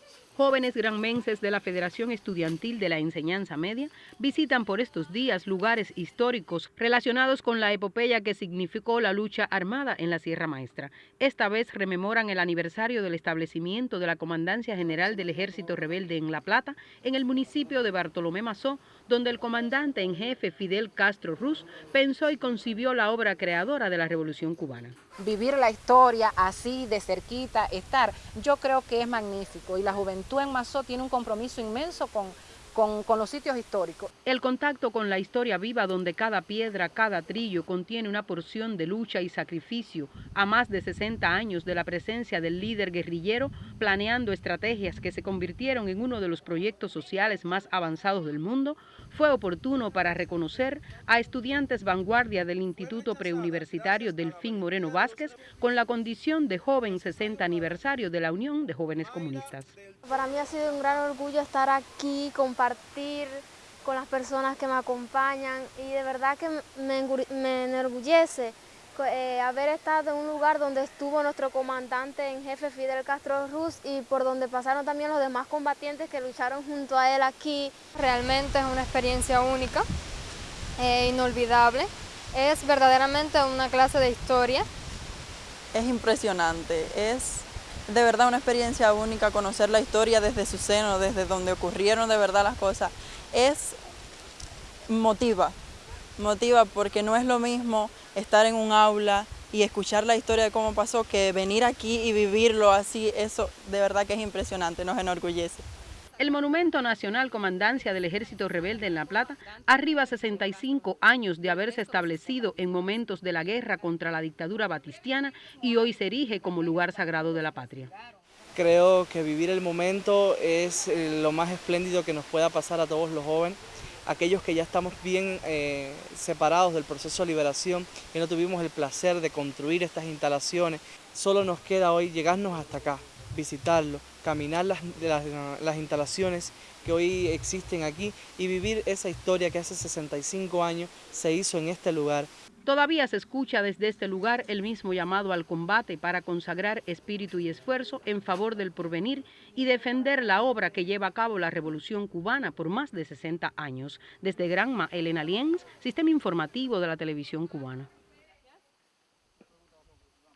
Perfect. Jóvenes granmenses de la Federación Estudiantil de la Enseñanza Media visitan por estos días lugares históricos relacionados con la epopeya que significó la lucha armada en la Sierra Maestra. Esta vez rememoran el aniversario del establecimiento de la Comandancia General del Ejército Rebelde en La Plata, en el municipio de Bartolomé Mazó, donde el comandante en jefe Fidel Castro Ruz pensó y concibió la obra creadora de la Revolución Cubana vivir la historia así de cerquita, estar, yo creo que es magnífico y la juventud en Mazó tiene un compromiso inmenso con, con, los sitios históricos. El contacto con la historia viva donde cada piedra, cada trillo contiene una porción de lucha y sacrificio a más de 60 años de la presencia del líder guerrillero planeando estrategias que se convirtieron en uno de los proyectos sociales más avanzados del mundo, fue oportuno para reconocer a estudiantes vanguardia del Instituto Preuniversitario Delfín Moreno Vázquez con la condición de joven 60 aniversario de la Unión de Jóvenes Comunistas. Para mí ha sido un gran orgullo estar aquí, compartir con las personas que me acompañan y de verdad que me, enorgullece eh, haber estado en un lugar donde estuvo nuestro comandante en jefe Fidel Castro Ruz y por donde pasaron también los demás combatientes que lucharon junto a él aquí. Realmente es una experiencia única, e inolvidable, es verdaderamente una clase de historia. Es impresionante, es de verdad una experiencia única conocer la historia desde su seno, desde donde ocurrieron de verdad las cosas. Es motiva, motiva porque no es lo mismo estar en un aula y escuchar la historia de cómo pasó que venir aquí y vivirlo así, eso de verdad que es impresionante, nos enorgullece. El Monumento Nacional Comandancia del Ejército Rebelde en La Plata arriba 65 años de haberse establecido en momentos de la guerra contra la dictadura batistiana y hoy se erige como lugar sagrado de la patria. Creo que vivir el momento es eh, lo más espléndido que nos pueda pasar a todos los jóvenes, aquellos que ya estamos bien eh, separados del proceso de liberación y no tuvimos el placer de construir estas instalaciones. Solo nos queda hoy llegarnos hasta acá, visitarlo, caminar las, instalaciones que hoy existen aquí y vivir esa historia que hace 65 años se hizo en este lugar. Todavía se escucha desde este lugar el mismo llamado al combate para consagrar espíritu y esfuerzo en favor del porvenir y defender la obra que lleva a cabo la Revolución Cubana por más de 60 años. Desde Granma, Elena Lienz, Sistema Informativo de la Televisión Cubana.